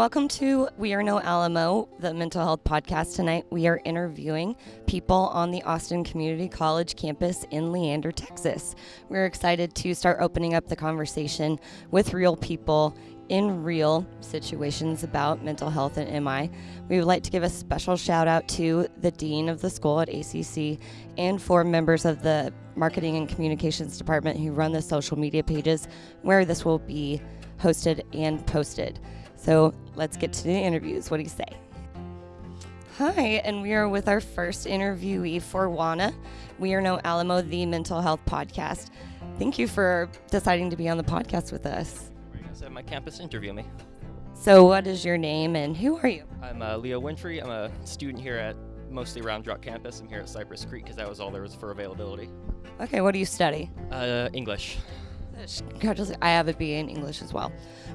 welcome to We Are No Alamo, the mental health podcast. Tonight, we are interviewing people on the Austin Community College campus in Leander, Texas. We're excited to start opening up the conversation with real people in real situations about mental health and MI. We would like to give a special shout out to the Dean of the school at ACC and for members of the Marketing and Communications Department who run the social media pages where this will be hosted and posted. So let's get to the interviews. What do you say? Hi, and we are with our first interviewee for WANA. We are No Alamo, the mental health podcast. Thank you for deciding to be on the podcast with us. We're going to have my campus interview me. So, what is your name and who are you? I'm uh, Leo Winfrey. I'm a student here at mostly Round Rock campus. I'm here at Cypress Creek because that was all there was for availability. Okay, what do you study? Uh, English. Congratulations. I have a BA in English as well.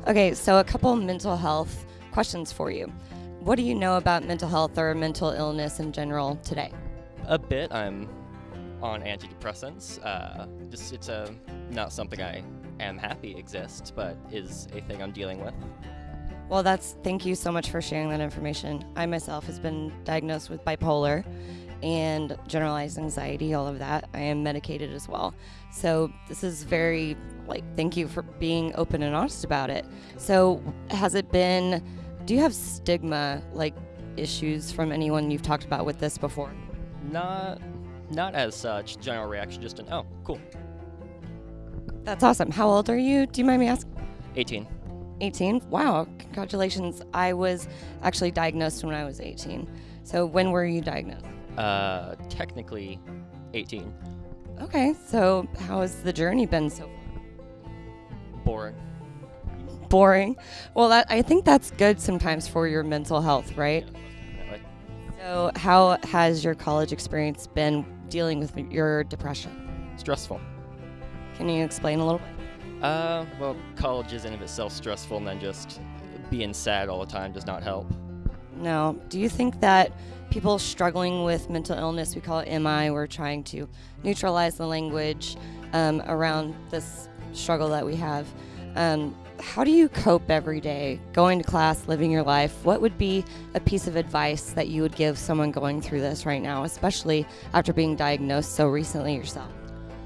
Okay, so a couple mental health questions for you. What do you know about mental health or mental illness in general today? A bit. I'm on antidepressants. Uh, just it's a not something I am happy exists, but is a thing I'm dealing with. Well, that's thank you so much for sharing that information. I myself has been diagnosed with bipolar and generalized anxiety, all of that. I am medicated as well. So this is very like thank you for being open and honest about it. So has it been do you have stigma like issues from anyone you've talked about with this before? Not not as such. General reaction just an oh, cool. That's awesome. How old are you? Do you mind me asking? 18. 18? Wow, congratulations. I was actually diagnosed when I was 18. So when were you diagnosed? Uh, technically 18. Okay, so how has the journey been so far? Boring. Boring. Well, that I think that's good sometimes for your mental health, right? So, how has your college experience been dealing with your depression? Stressful. Can you explain a little bit? Uh, well, college is in of itself stressful, and then just being sad all the time does not help. No. Do you think that people struggling with mental illness, we call it MI, we're trying to neutralize the language um, around this struggle that we have. Um, how do you cope every day, going to class, living your life? What would be a piece of advice that you would give someone going through this right now, especially after being diagnosed so recently yourself?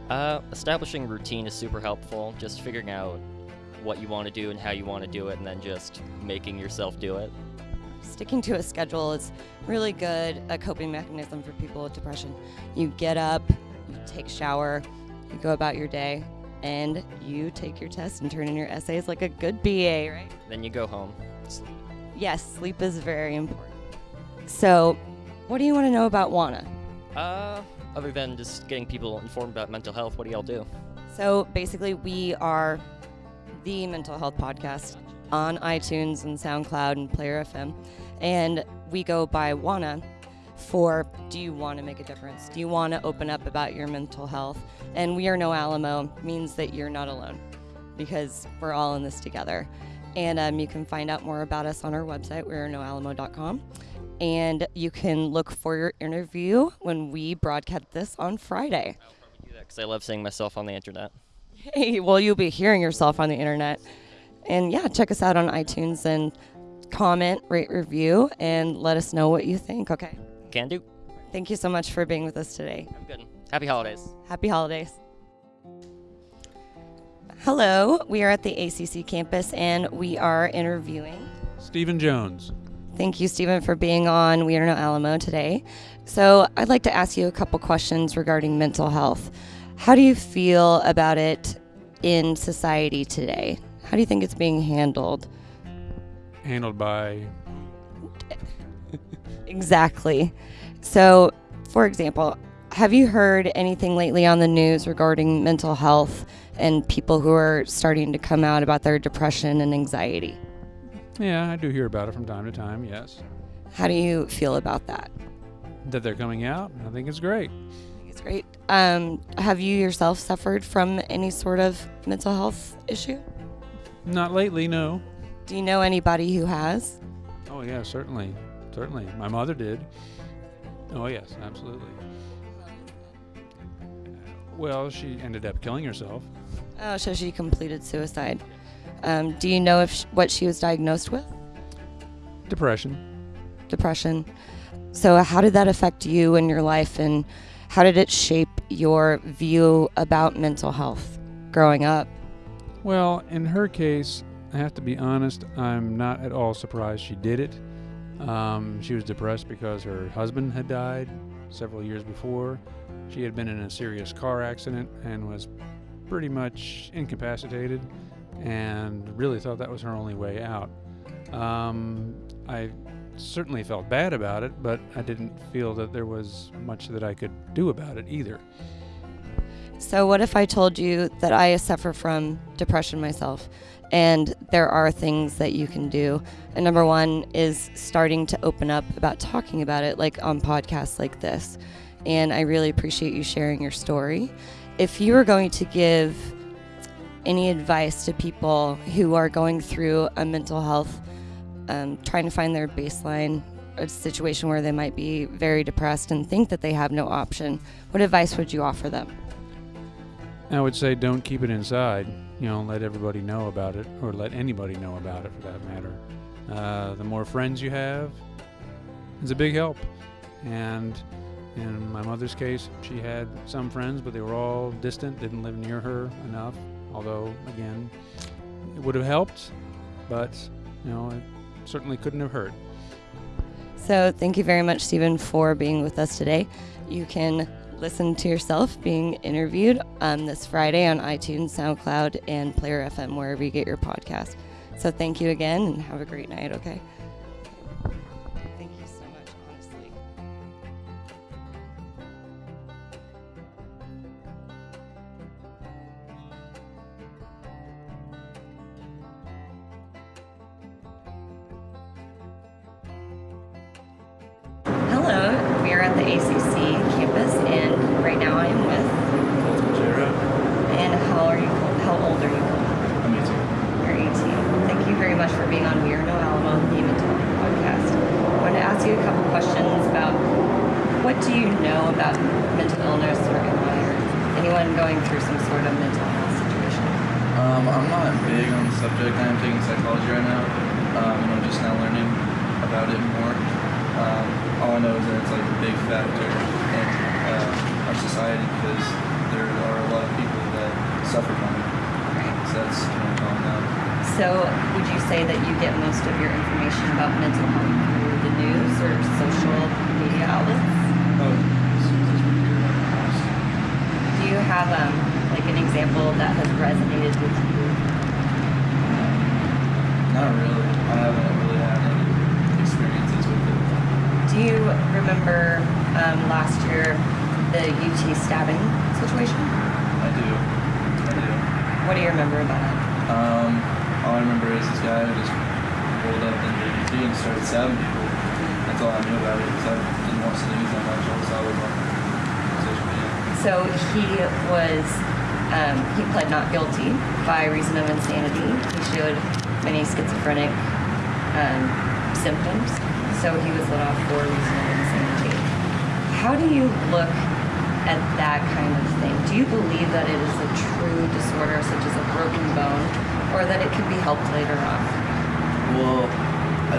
Uh, establishing routine is super helpful. Just figuring out what you want to do and how you want to do it, and then just making yourself do it. Sticking to a schedule is really good a coping mechanism for people with depression. You get up, you take a shower, you go about your day, and you take your test and turn in your essays like a good BA, right? Then you go home, sleep. Yes, sleep is very important. So, what do you want to know about WANA? Uh, other than just getting people informed about mental health, what do y'all do? So, basically, we are the mental health podcast on iTunes and SoundCloud and Player FM. And we go by WANA for do you want to make a difference? Do you want to open up about your mental health? And we are no Alamo means that you're not alone because we're all in this together. And um, you can find out more about us on our website, we're noalamo.com. And you can look for your interview when we broadcast this on Friday. I'll probably do that because I love seeing myself on the internet. Hey, well, you'll be hearing yourself on the internet. And yeah, check us out on iTunes and comment, rate, review, and let us know what you think, okay? Can do. Thank you so much for being with us today. Have a good. Happy holidays. Happy holidays. Hello, we are at the ACC campus and we are interviewing. Stephen Jones. Thank you, Stephen, for being on We Are No Alamo today. So, I'd like to ask you a couple questions regarding mental health. How do you feel about it in society today? How do you think it's being handled? Handled by Exactly. So, for example, have you heard anything lately on the news regarding mental health and people who are starting to come out about their depression and anxiety? yeah, I do hear about it from time to time. Yes, How do you feel about that? that they're coming out. I think it's great. I think it's great. Um, have you yourself suffered from any sort of mental health issue? Not lately, no. Do you know anybody who has? Oh yeah, certainly, certainly. My mother did. Oh yes, absolutely. Well, she ended up killing herself. Oh, so she completed suicide. Um, do you know if sh- what she was diagnosed with? Depression. depression. So, how did that affect you and your life, and how did it shape your view about mental health growing up? Well, in her case, I have to be honest, I'm not at all surprised she did it. Um, she was depressed because her husband had died several years before. She had been in a serious car accident and was pretty much incapacitated and really thought that was her only way out. Um, I certainly felt bad about it, but I didn't feel that there was much that I could do about it either. So, what if I told you that I suffer from depression myself and there are things that you can do? And number one is starting to open up about talking about it, like on podcasts like this. And I really appreciate you sharing your story. If you were going to give any advice to people who are going through a mental health, um, trying to find their baseline, a situation where they might be very depressed and think that they have no option, what advice would you offer them? I would say don't keep it inside. You know, let everybody know about it, or let anybody know about it for that matter. Uh, the more friends you have it's a big help. And in my mother's case, she had some friends, but they were all distant, didn't live near her enough. Although, again, it would have helped, but, you know, it certainly couldn't have hurt. So, thank you very much, Stephen, for being with us today. You can listen to yourself being interviewed um, this Friday on iTunes, SoundCloud, and Player FM, wherever you get your podcast. So, thank you again and have a great night, okay? Hello, we are at the ACC campus, and right now I am with. And how are you? How old are you? I'm 18. You're 18. Thank you very much for being on We Are No Alamo, the Mental Health Podcast. I want to ask you a couple questions about what do you know about mental illness or or anyone going through some sort of mental health situation? Um, I'm not big on the subject. I am taking psychology right now, um, and I'm just now learning about it more. Um, all I know is that it's like a big factor in uh, our society because there are a lot of people that suffer from it. So that's what I'm now. So, would you say that you get most of your information about mental health through the news or social media outlets? Oh, Do you have um, like an example that has resonated with you? not really. I haven't really had any experiences with it. Do you remember um, last year the UT stabbing situation? I do. I do. What do you remember about it? Um, all I remember is this guy who just rolled up in the ADT and started stabbing people. That's all I knew about it because I didn't watch the news that much. All I was on social media. So he was um, he pled not guilty by reason of insanity. He showed many schizophrenic um, symptoms, so he was let off for reason of insanity. How do you look at that kind of thing? Do you believe that it is a true disorder, such as a broken bone, or that it can be helped later on? Well,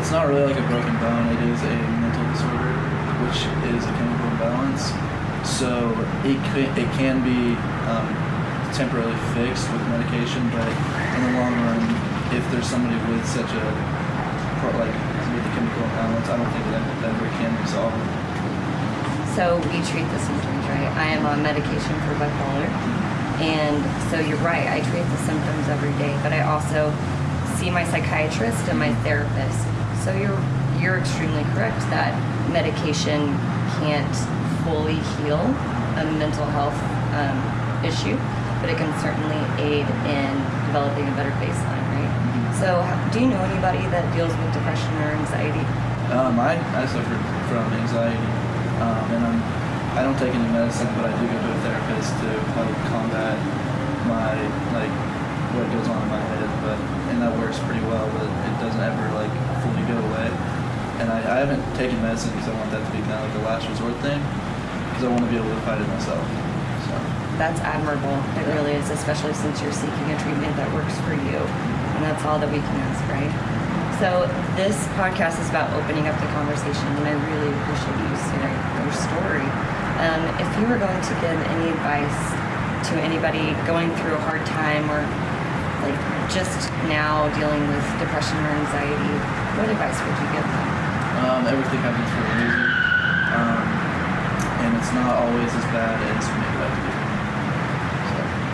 it's not really like a broken bone. It is a mental disorder, which is a chemical imbalance. So it can, it can be um, temporarily fixed with medication, but in the long run, if there's somebody with such a like chemical imbalance, I don't think that ever can be solved. So we treat the symptoms, right? I am on medication for bipolar. And so you're right, I treat the symptoms every day, but I also see my psychiatrist and my therapist. So you're you're extremely correct that medication can't fully heal a mental health um, issue, but it can certainly aid in developing a better baseline? So, do you know anybody that deals with depression or anxiety? Um, I, I suffer from anxiety, um, and I'm, I don't take any medicine, but I do go to a therapist to help combat my like what goes on in my head. But and that works pretty well, but it doesn't ever like fully go away. And I, I haven't taken medicine because I want that to be kind of like a last resort thing, because I want to be able to fight it myself. So That's admirable. It really is, especially since you're seeking a treatment that works for you. And that's all that we can ask, right? So this podcast is about opening up the conversation, and I really appreciate you sharing your story. Um, if you were going to give any advice to anybody going through a hard time or like just now dealing with depression or anxiety, what advice would you give them? Um, everything happens for a reason, um, and it's not always as bad as we make it out to be.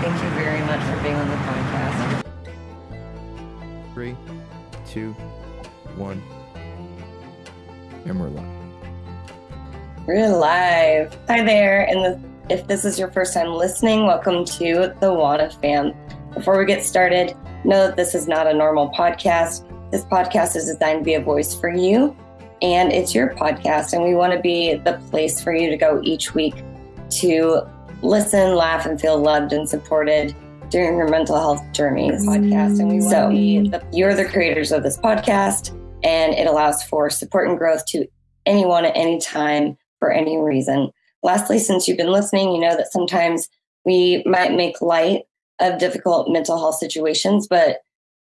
Thank you very much for being on the podcast. Three, two, one. And we're live. We're live. Hi there. And if this is your first time listening, welcome to the WANA Fam. Before we get started, know that this is not a normal podcast. This podcast is designed to be a voice for you, and it's your podcast. And we want to be the place for you to go each week to listen, laugh, and feel loved and supported during your mental health journey. Podcast, and we be the, you're the creators of this podcast, and it allows for support and growth to anyone at any time for any reason. Lastly, since you've been listening, you know that sometimes we might make light of difficult mental health situations, but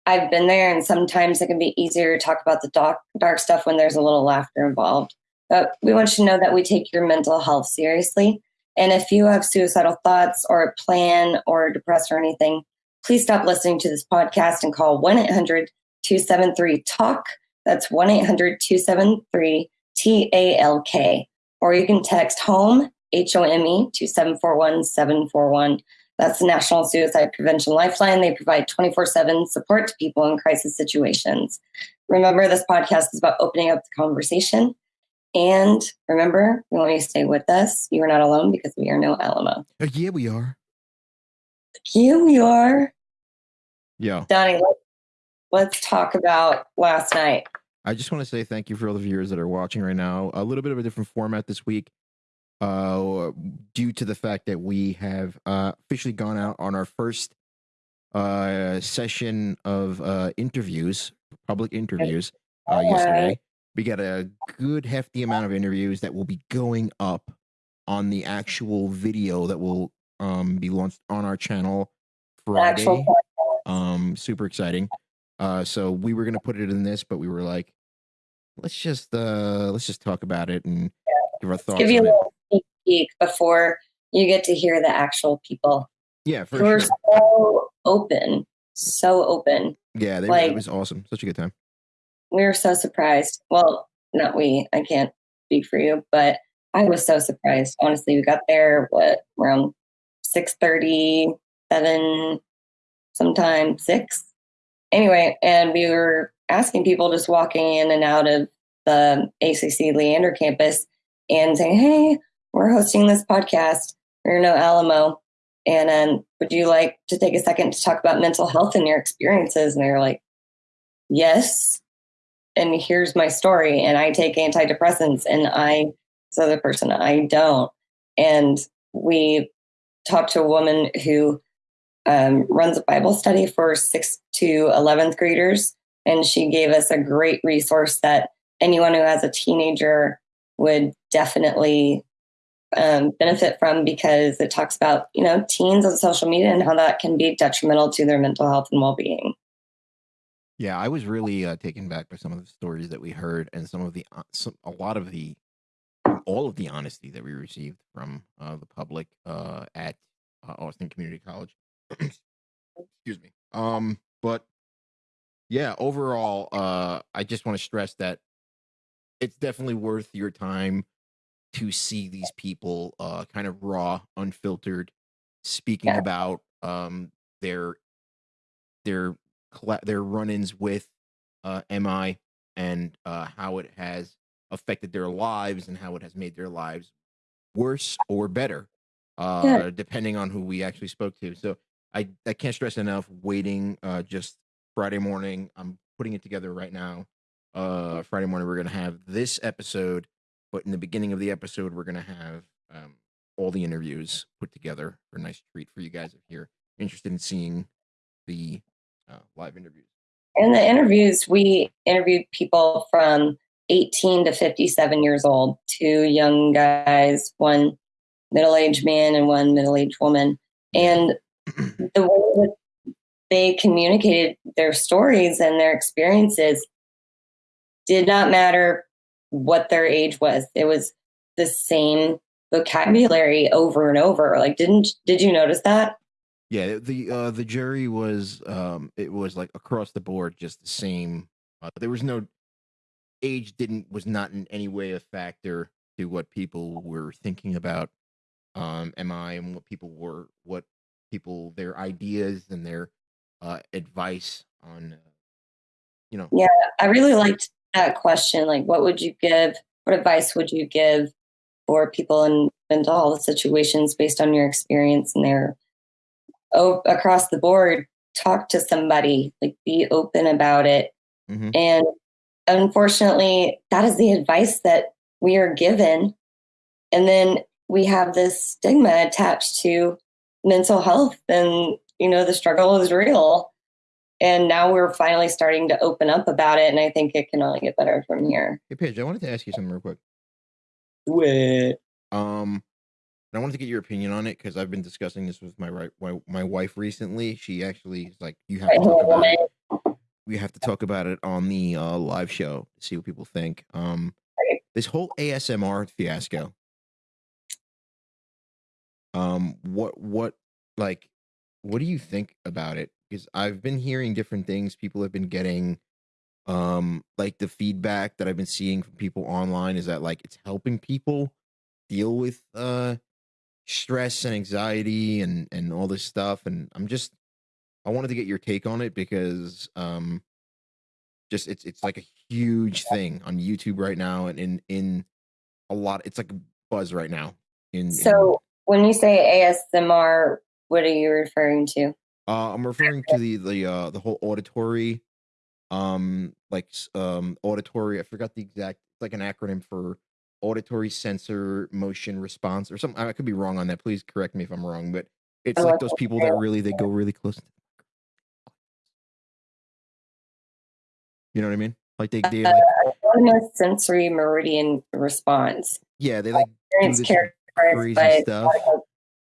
I've been there, and sometimes it can be easier to talk about the dark, dark stuff when there's a little laughter involved. But we want you to know that we take your mental health seriously. And if you have suicidal thoughts or a plan or depressed or anything, please stop listening to this podcast and call 1 800 273 TALK. That's 1 800 273 T A L K. Or you can text HOME, H O M E, to 741 741. That's the National Suicide Prevention Lifeline. They provide 24 7 support to people in crisis situations. Remember, this podcast is about opening up the conversation. And remember, we want you to stay with us. You are not alone because we are no Alamo. Uh, yeah, we are. Here we are. Yeah. Donnie, let- let's talk about last night. I just want to say thank you for all the viewers that are watching right now. A little bit of a different format this week, uh, due to the fact that we have uh, officially gone out on our first uh, session of uh, interviews, public interviews, uh, yesterday. We got a good hefty amount of interviews that will be going up on the actual video that will um, be launched on our channel Friday. Um, super exciting. Uh, so we were gonna put it in this, but we were like, let's just uh, let's just talk about it and give our thoughts. Give you a it. little sneak peek before you get to hear the actual people. Yeah, for who are sure. so open, so open. Yeah, they, like- it was awesome. Such a good time. We were so surprised. Well, not we. I can't speak for you, but I was so surprised. Honestly, we got there what around six thirty, seven, sometime six. Anyway, and we were asking people just walking in and out of the ACC Leander campus and saying, "Hey, we're hosting this podcast. We're no Alamo, and um, would you like to take a second to talk about mental health and your experiences?" And they were like, "Yes." And here's my story. And I take antidepressants, and I, this other person, I don't. And we talked to a woman who um, runs a Bible study for sixth to 11th graders. And she gave us a great resource that anyone who has a teenager would definitely um, benefit from because it talks about, you know, teens on social media and how that can be detrimental to their mental health and well being. Yeah, I was really uh, taken back by some of the stories that we heard and some of the uh, some, a lot of the all of the honesty that we received from uh, the public uh, at uh, Austin Community College. Excuse me. Um, but yeah, overall, uh, I just want to stress that it's definitely worth your time to see these people uh, kind of raw, unfiltered, speaking Yeah. about um, their their cla their run-ins with uh, MI and uh, how it has affected their lives and how it has made their lives worse or better, uh, Yeah. depending on who we actually spoke to. So I, I can't stress enough waiting uh, just Friday morning. I'm putting it together right now. Uh, Friday morning, we're going to have this episode, but in the beginning of the episode, we're going to have um, all the interviews put together for a nice treat for you guys if you're interested in seeing the uh, live interviews. In the interviews, we interviewed people from 18 to 57 years old, two young guys, one middle aged man and one middle aged woman. And the way that they communicated their stories and their experiences, did not matter what their age was. It was the same vocabulary over and over. Like, didn't did you notice that? Yeah, the uh the jury was um it was like across the board just the same. Uh, there was no age didn't was not in any way a factor to what people were thinking about um MI and what people were what people their ideas and their uh advice on uh, you know Yeah, I really liked that question. Like, what would you give? What advice would you give for people in mental health situations based on your experience and their oh, across the board? Talk to somebody. Like, be open about it. mhm. And unfortunately, that is the advice that we are given. And then we have this stigma attached to mental health, and you know, the struggle is real. And now we're finally starting to open up about it, and I think it can only get better from here. Hey Paige, I wanted to ask you something real quick. What? Um, and I wanted to get your opinion on it because I've been discussing this with my right my, my wife recently. She actually is like, you have to talk about it. We have to talk about it on the uh, live show to see what people think. Um, this whole ASMR fiasco. Um, what what like, what do you think about it? Because I've been hearing different things. People have been getting um like the feedback that i've been seeing from people online is that like it's helping people deal with uh stress and anxiety and and all this stuff and i'm just i wanted to get your take on it because um just it's it's like a huge thing on youtube right now and in in a lot it's like a buzz right now in, in So, when you say ASMR, what are you referring to? Uh, I'm referring to the the uh the whole auditory, um, like um auditory. I forgot the exact. It's like an acronym for auditory sensor motion response or something. I could be wrong on that. Please correct me if I'm wrong. But it's I like those people that really they go really close. To you know what I mean? Like they they Uh, like sensory meridian response. yeah they like Experience this characterized crazy by stuff.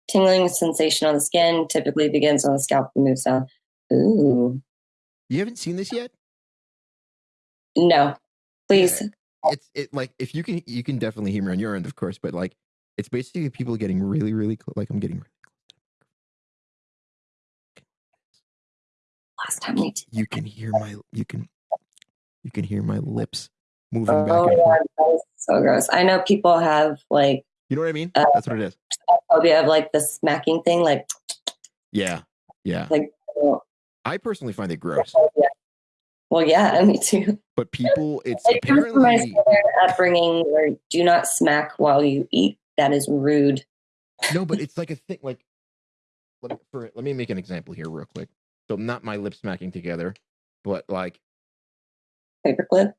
tingling sensation on the skin, typically begins on the scalp and moves down. Ooh, You haven't seen this yet? no, please. It's it like if you can you can definitely hear me on your end, of course, but like it's basically people getting really really close. Like I'm getting really Last time did. you can hear my you can you can hear my lips moving Oh, back and forth. So gross. I know people have like You know what I mean? Uh, That's what it is. phobia of like the smacking thing, like Yeah. Yeah. like. I personally find it gross. Well, yeah, me too. But people it's It comes from my apparently upbringing where do not smack while you eat. That is rude. no, but it's like a thing like let me, for, let me make an example here real quick. So not my lips smacking together, but like Paperclip.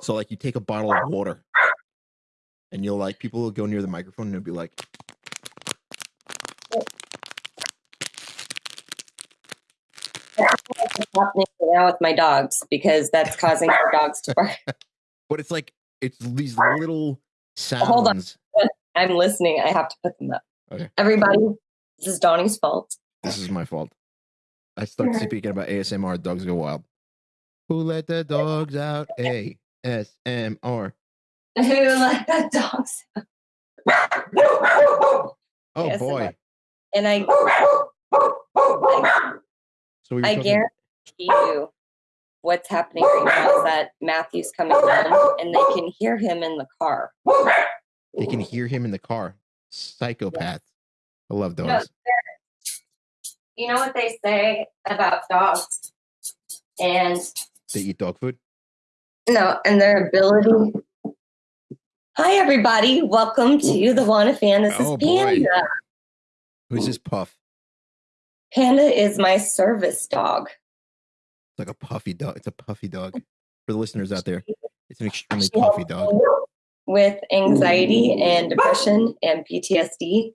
so like you take a bottle of water and you'll like people will go near the microphone and it'll be like What's happening now with my dogs because that's causing our dogs to bark. but it's like it's these little sounds. Hold on. I'm listening. I have to put them up. Okay. Everybody, this is Donnie's fault. This is my fault. I start speaking about ASMR. Dogs go wild. Who let the dogs out? ASMR. Who let the dogs? Oh ASMR. boy. And I, I, So we I guarantee you, what's happening right now is that Matthew's coming home and they can hear him in the car. they can hear him in the car. Psychopath. I love No, dogs. You know what they say about dogs, and They eat dog food. no, and their ability. Hi, everybody. Welcome to the WANA Fan. This Oh, is boy. Panda. Who's this puff? Panda is my service dog. It's like a puffy dog. It's a puffy dog. Mm. For the listeners out there, it's an extremely puffy dog. With anxiety and depression and PTSD,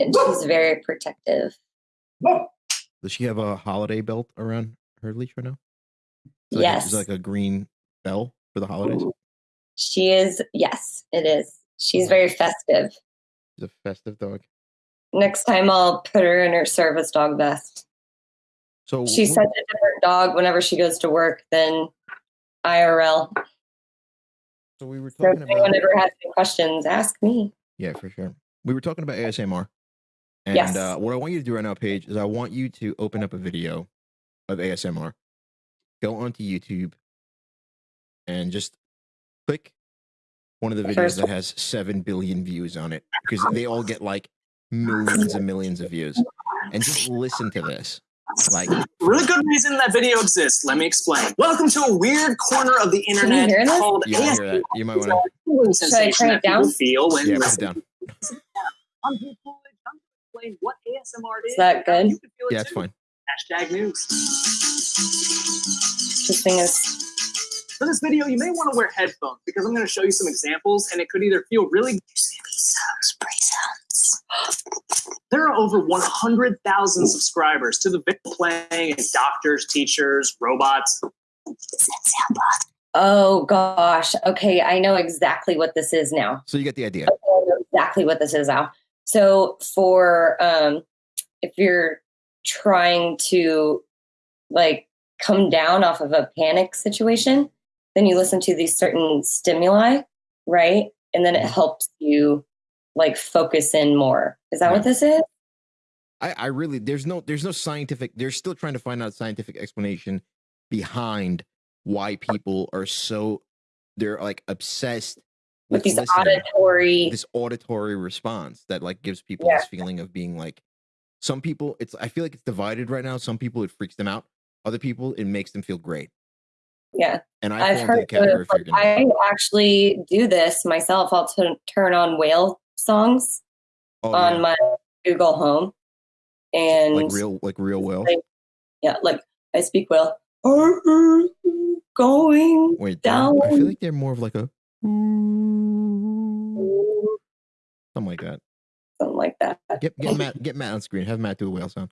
and she's very protective. Does she have a holiday belt around her leash right now? It's like yes, it's like a green bell for the holidays. she is. Yes, it is. She's very festive. She's a festive dog. Next time, I'll put her in her service dog vest. So wh- such a different dog whenever she goes to work than IRL. So we were So talking if anyone about ever has any questions, ask me. yeah, for sure. We were talking about ASMR, and Yes. uh, what I want you to do right now, Paige, is I want you to open up a video of ASMR, go onto YouTube, and just click one of the The videos first that has seven billion views on it because they all get like millions and millions of views, and just listen to this. Like, Really good reason that video exists. Let me explain. Welcome to a weird corner of the internet hear this? called you want hear that? You might want to. Should I turn it down? Feel when Yeah, put it down. I'm Drew going to explain what ASMR is. Is that good? You it Yeah, it's too. fine. Hashtag news. This thing is For this video, you may want to wear headphones because I'm going to show you some examples, and it could either feel really. There are over 100,000 subscribers to the video playing doctors, teachers, robots. Oh gosh. Okay, I know exactly what this is now. So you get the idea. I know exactly what this is now. So for um if you're trying to like come down off of a panic situation, then you listen to these certain stimuli, right? And then it helps you like focus in more. Is that what this is? I, I really there's no there's no scientific they're still trying to find out scientific explanation behind why people are so they're like obsessed With with, these auditory this auditory response that like gives people Yeah. this feeling of being like some people it's I feel like it's divided right now. Some people it freaks them out. Other people it makes them feel great. yeah. And I I've fall into the heard of like. I actually do this myself. I'll t- turn on whale songs Oh, on yeah. my Google Home, and like real like real well. like, yeah, like I speak well. Our earth is going Wait, they're- I feel like they're more of like a something like that. something like that. Get get Matt get Matt on screen. Have Matt do a whale sound.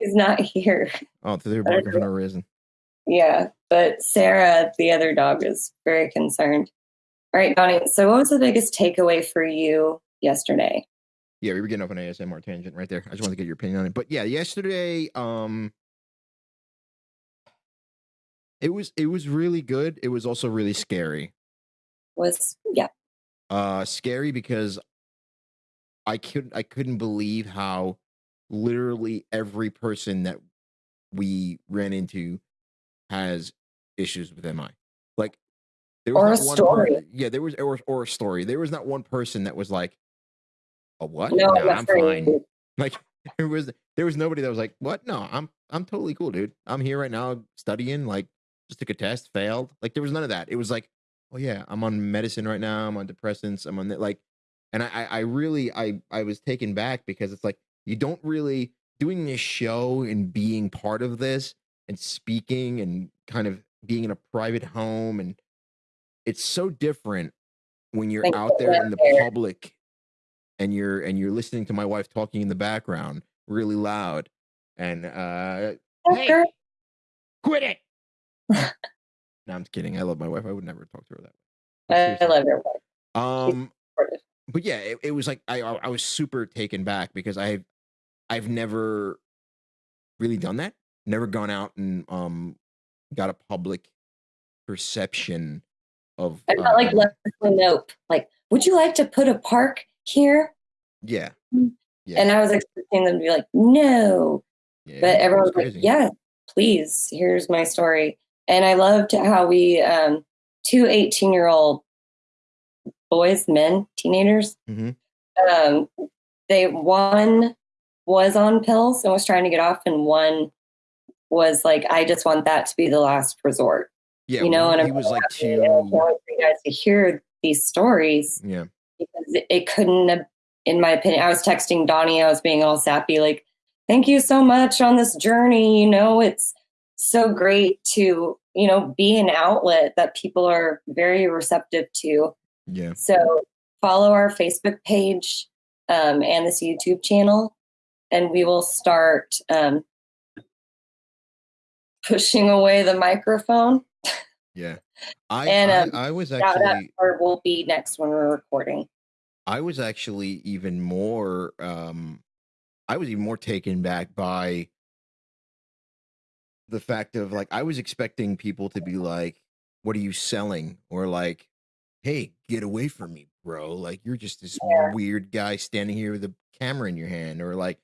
He's not here. Oh, so they're barking for no reason. Yeah, but Sarah, the other dog, is very concerned. All right, Donnie. So, what was the biggest takeaway for you yesterday? Yeah, we were getting off an ASMR tangent right there. I just wanted to get your opinion on it. But yeah, yesterday, um it was it was really good. It was also really scary. Was yeah, Uh scary because I couldn't I couldn't believe how literally every person that we ran into has issues with MI. Like there Or a story. yeah, there was or, or a story. There was not one person that was like, "A what? no, I'm fine." Like there was there was nobody that was like, "What? No, I'm I'm totally cool, dude. I'm here right now studying. Like, just took a test, failed. Like, there was none of that. It was like, oh yeah, I'm on medicine right now. I'm on depressants. I'm on that. Like, and I I I really I I was taken back because it's like you don't really doing this show and being part of this and speaking and kind of being in a private home and it's so different when you're Thank out there in the public and you're and you're listening to my wife talking in the background really loud and uh Hey. Quit it no i'm kidding i love my wife i would never talk to her that way I love your wife. um but yeah it, it was like I, I I was super taken back because i've i've never really done that never gone out and um got a public perception of I felt like um, Leslie Knope. Like, would you like to put a park here? yeah Mm. yeah And I was expecting them to be like, no. yeah, But everyone was like, yeah, please, here's my story. And I loved how we, um, two 18 year old boys, men, teenagers, Mhm. um, they, one was on pills and was trying to get off, and one was like, I just want that to be the last resort. yeah you know, one- and he I'm was like I too wait for you guys to hear these stories yeah because it, couldn't have, in my opinion, I was texting Donnie, I was being all sappy, like, thank you so much on this journey. You know, it's so great to, you know, be an outlet that people are very receptive to. yeah So follow our Facebook page um, and this YouTube channel, and we will start um, pushing away the microphone. yeah i And, I, um, I was That, that actually part will be next when we're recording. I was actually even more um I was even more taken back by the fact of like I was expecting people to be like what are you selling or like hey get away from me bro like you're just this Yeah. weird guy standing here with a camera in your hand or like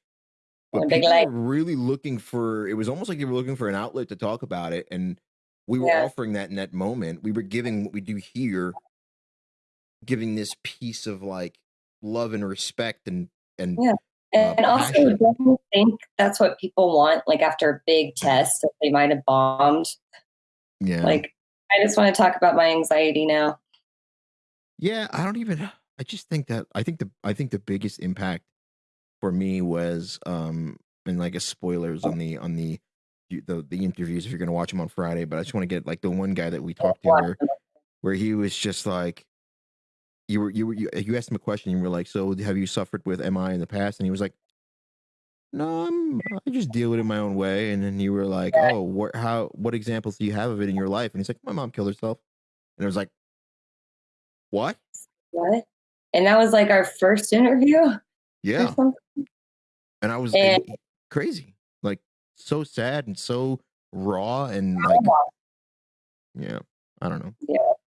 but big people were really looking for it was almost like they were looking for an outlet to talk about it and we were Yeah. offering that in that moment we were giving what we do here giving this piece of like love and respect and and Yeah. uh, And also, passion. don't think that's what people want? Like after a big test that they might have bombed. yeah Like, I just want to talk about my anxiety now. Yeah, I don't even I just think that I think the I think the biggest impact for me was um and like a spoilers on the on the the the interviews if you're going to watch them on Friday, but I just want to get like the one guy that we talked to where where he was just like you were you were you, you asked him a question and you were like so have you suffered with MI in the past and he was like no I'm I just deal with it my own way and then you were like oh what how what examples do you have of it in your life and he's like my mom killed herself and it was like what What? And that was like our first interview. yeah and I was And- crazy, like so sad and so raw and like yeah, I don't know.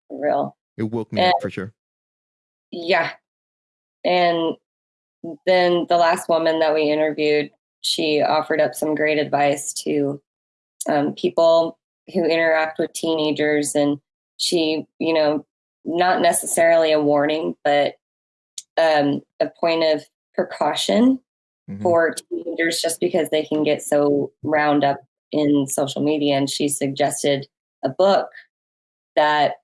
For real. It woke me And- up for sure. Yeah. And then the last woman that we interviewed, she offered up some great advice to um, people who interact with teenagers. And she, you know, not necessarily a warning, but um, a point of precaution Mhm. for teenagers just because they can get so round up in social media. And she suggested a book that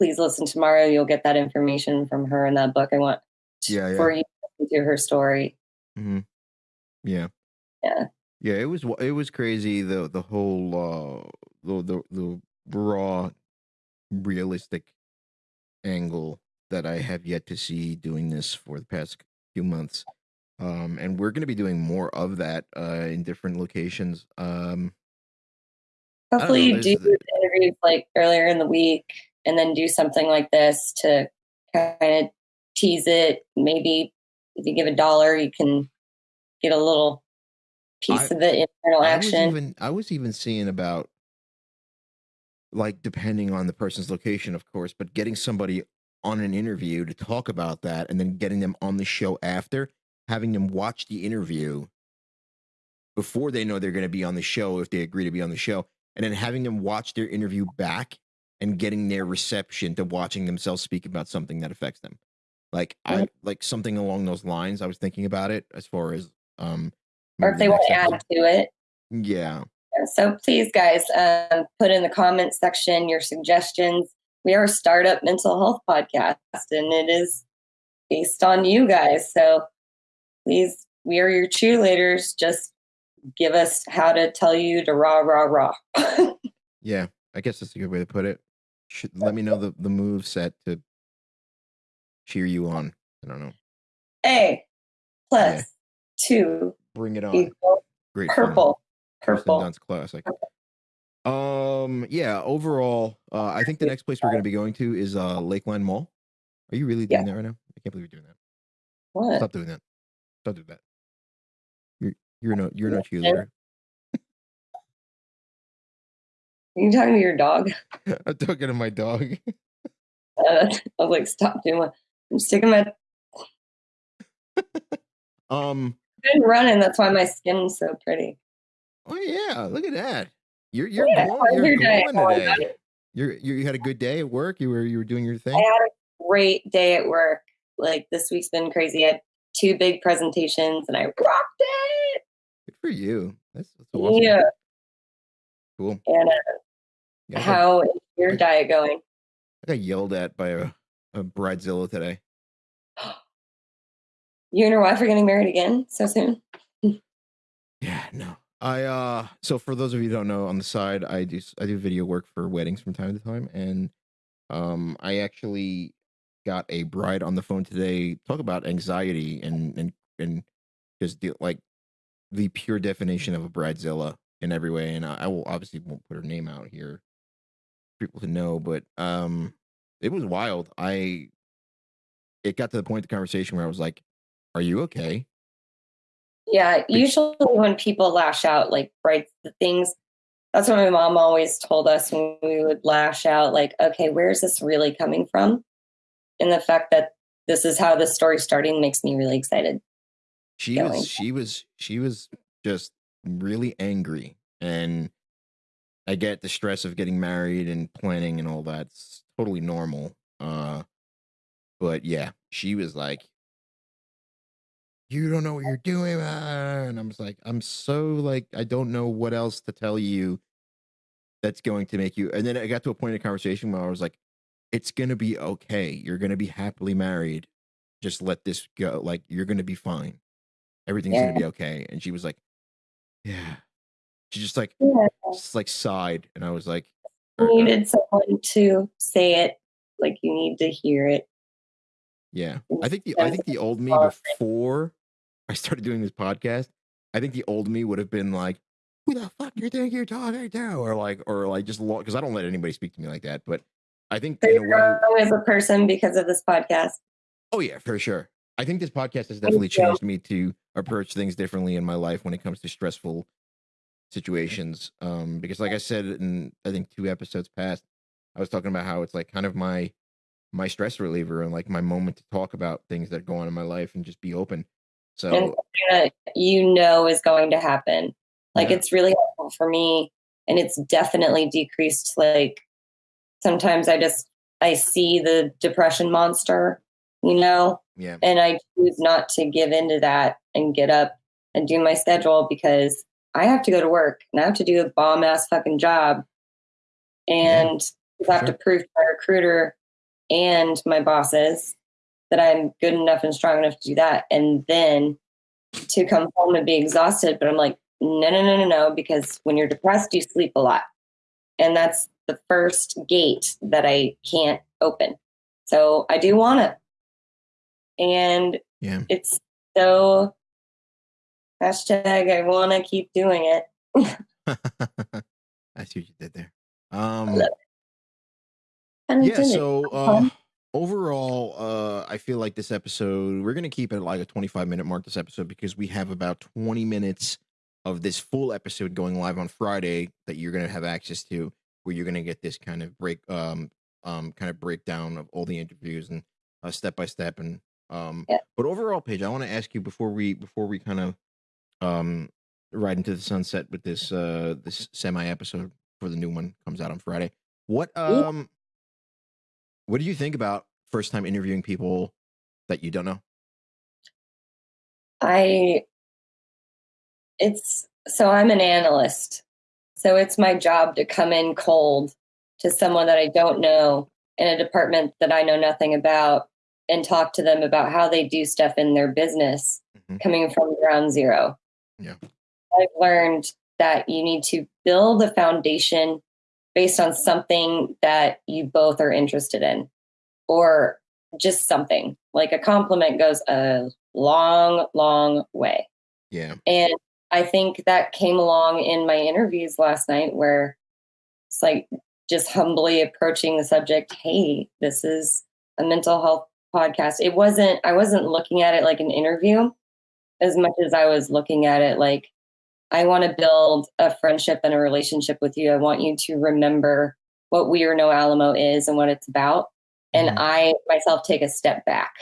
please listen tomorrow. You'll get that information from her in that book. I want Yeah, yeah. for you to her story. hmm Yeah. Yeah. Yeah, it was it was crazy the the whole uh the the, the raw realistic angle that I have yet to see doing this for the past few months. Um and we're going to be doing more of that uh in different locations. Um Hopefully, you do the- interviews like earlier in the week and then do something like this to kind of tease it. Maybe if you give a dollar, you can get a little piece I- of the internal I was action. even I was even seeing about like depending on the person's location, of course, but getting somebody on an interview to talk about that and then getting them on the show after, having them watch the interview before they know they're going to be on the show if they agree to be on the show, and then having them watch their interview back and getting their reception to watching themselves speak about something that affects them. Like I like something along those lines. I was thinking about it as far as um or if they want to add to it. Yeah. So please, guys, um, put in the comment section your suggestions. We are a startup mental health podcast, and it is based on you guys. So please, we are your cheerleaders. Just give us how to tell you to rah rah rah. Yeah, I guess that's a good way to put it. Should, let me know the, the move set to cheer you on. I don't know. A plus Yeah. two Bring it on. Great. purple. Kirsten Purple. Dunst classic. Um. Yeah. Overall, uh, I think the next place we're going to be going to is uh, Lakeline Mall. Are you really doing that right now? I can't believe you're doing that. What? Stop doing that. Stop doing that. You're you're no you're no Yeah. cheerleader. You talking to your dog? I'm talking to my dog. Uh, I was like, stop doing it. I'm sticking my um. been running. That's why my skin's so pretty. Oh yeah, look at that. You're you're Yeah, glowing, you're your glowing today. You're you you had a good day at work. You were you were doing your thing. I had a great day at work. Like this week's been crazy. I had two big presentations and I rocked it. Good for you. That's, that's awesome. Yeah. Cool. And uh, Yeah, I, how is your diet going? I got yelled at by a, a bridezilla today. You and your wife are getting married again so soon? Yeah, no. I uh so for those of you who don't know, on the side I do I do video work for weddings from time to time and um I actually got a bride on the phone today talk about anxiety and and and just deal like the pure definition of a bridezilla in every way and I, I will obviously won't put her name out here people to know but um it was wild. I it got to the point of the conversation where I was like, "Are you okay?" Yeah. Usually when people lash out, like right, the things That's what my mom always told us when we would lash out, like, okay, where's this really coming from? And the fact that this is how the story's starting makes me really excited. She going. was she was she was just really angry and I get the stress of getting married and planning and all that's totally normal. Uh but yeah, she was like you don't know what you're doing ah," and I was like I'm so like I don't know what else to tell you that's going to make you and then I got to a point in the conversation where I was like it's going to be okay. You're going to be happily married. Just let this go. Like you're going to be fine everything's Yeah. gonna be okay. And she was like, Yeah. She just like Yeah. just like sighed, and I was like, You "Uh, uh, needed someone to say it, like you need to hear it. Yeah. I think the I think the old me before I started doing this podcast, I think the old me would have been like, Who the fuck you think you're talking to? Or like or like just because I don't let anybody speak to me like that. But I think So in a as a person because of this podcast. Oh yeah, for sure. I think this podcast has definitely changed me to approach things differently in my life when it comes to stressful situations. Um, because like I said in I think two episodes past, I was talking about how it's like kind of my my stress reliever and like my moment to talk about things that go on in my life and just be open. So you know is going to happen. Like Yeah. it's really helpful for me, and it's definitely decreased. Like sometimes I just I see the depression monster, you know, yeah, and I choose not to give into that and get up and do my schedule because I have to go to work and I have to do a bomb ass fucking job, and I have sure. to prove to my recruiter and my bosses that I'm good enough and strong enough to do that, and then to come home and be exhausted. But I'm like, no, no, no, no, no, because when you're depressed, you sleep a lot, and that's the first gate that I can't open. So I do want it, and yeah. it's so hashtag I want to keep doing it. I see what you did there. Um yeah so uh overall uh i feel like this episode we're gonna keep it at like a 25 minute mark this episode because we have about 20 minutes of this full episode going live on friday that you're gonna have access to where you're gonna get this kind of break um um kind of breakdown of all the interviews and uh step by step and um Yeah. but overall Paige, i want to ask you before we before we kind of um right into the sunset with this uh this semi episode before the new one comes out on friday what um what do you think about first time interviewing people that you don't know? I it's so I'm an analyst. So it's my job to come in cold to someone that I don't know in a department that I know nothing about and talk to them about how they do stuff in their business Mhm. coming from ground zero. Yeah. I've learned that you need to build a foundation based on something that you both are interested in or just something like a compliment goes a long long way Yeah. and i think that came along in my interviews last night where it's like just humbly approaching the subject hey this is a mental health podcast it wasn't i wasn't looking at it like an interview as much as i was looking at it like i want to build a friendship and a relationship with you i want you to remember what we or no alamo is and what it's about and Mhm. I myself take a step back.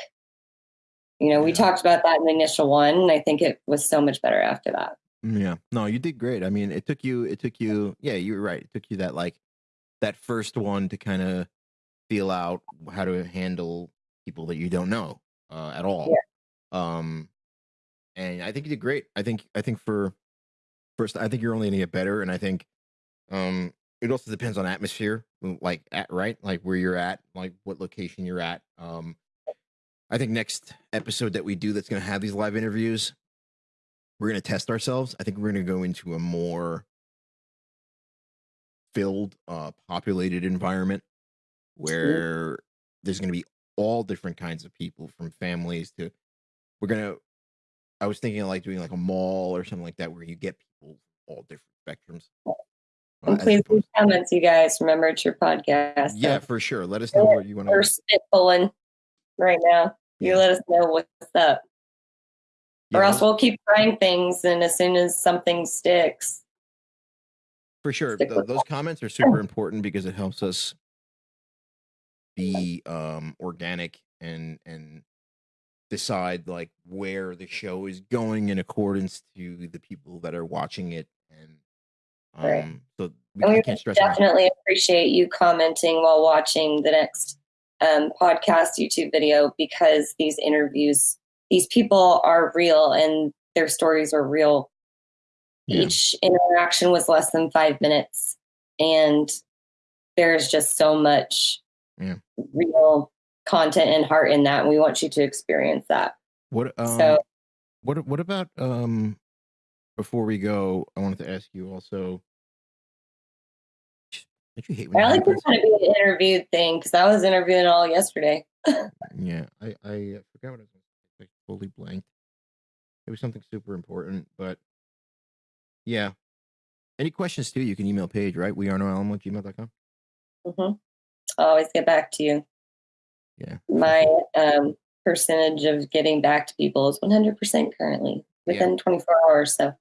You know, we Yeah. talked about that in the initial one, and I think it was so much better after that. Mm, Yeah. No, you did great. I mean, it took you it took you yeah, you were right. It took you that like that first one to kind of feel out how to handle people that you don't know uh at all. Um and I think you did great. I think I think for first I think you're only going to get better and I think um it also depends on atmosphere like at right? Like where you're at like what location you're at um i think next episode that we do that's going to have these live interviews we're going to test ourselves. I think we're going to go into a more filled uh populated environment where there's going to be all different kinds of people from families to we're going to i was thinking of like doing like a mall or something like that where you get people all different spectrums uh, And please leave comments, you guys. Remember, it's your podcast. yeah so for sure let us know what you want to. we're spitballing right now. You Yeah. let us know what's up, or else we'll keep trying things, and as soon as something sticks, for sure. stick th- with those comments are super important because it helps us be um organic and and decide like where the show is going in accordance to the people that are watching it and um Right. so we, And we can't stress enough. definitely appreciate you commenting while watching the next um, podcast YouTube video because these interviews, these people are real and their stories are real. Yeah. Each interaction was less than five minutes, and there's just so much Yeah. real content and heart in that. And we want you to experience that. What um so, what what about um before we go, I wanted to ask you also don't you hate when I like this kind of be an interviewed thing because I was interviewing all yesterday. Yeah, I I forgot what I was going to say. I totally blanked. It was something super important, but yeah. Any questions too? You can email Paige, right? We are no alamo at gmail.com. hmm I'll always get back to you. Yeah. My um, percentage of getting back to people is 100% currently within 24 hours. So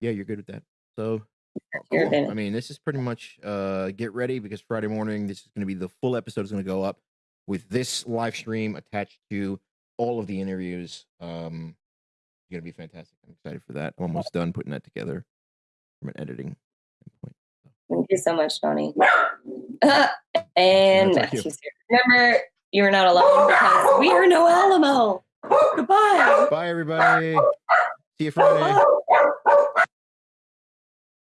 Yeah, you're good with that. So cool. I mean, this is pretty much uh get ready because Friday morning this is going to be the full episode is going to go up with this live stream attached to all of the interviews. Um it's going to be fantastic. I'm excited for that. I'm almost done putting that together from an editing standpoint. thank you so much, Donnie. and thank you. Matthew's here. Remember, you're not alone because we are no Alamo. Goodbye. Bye everybody. See you Friday.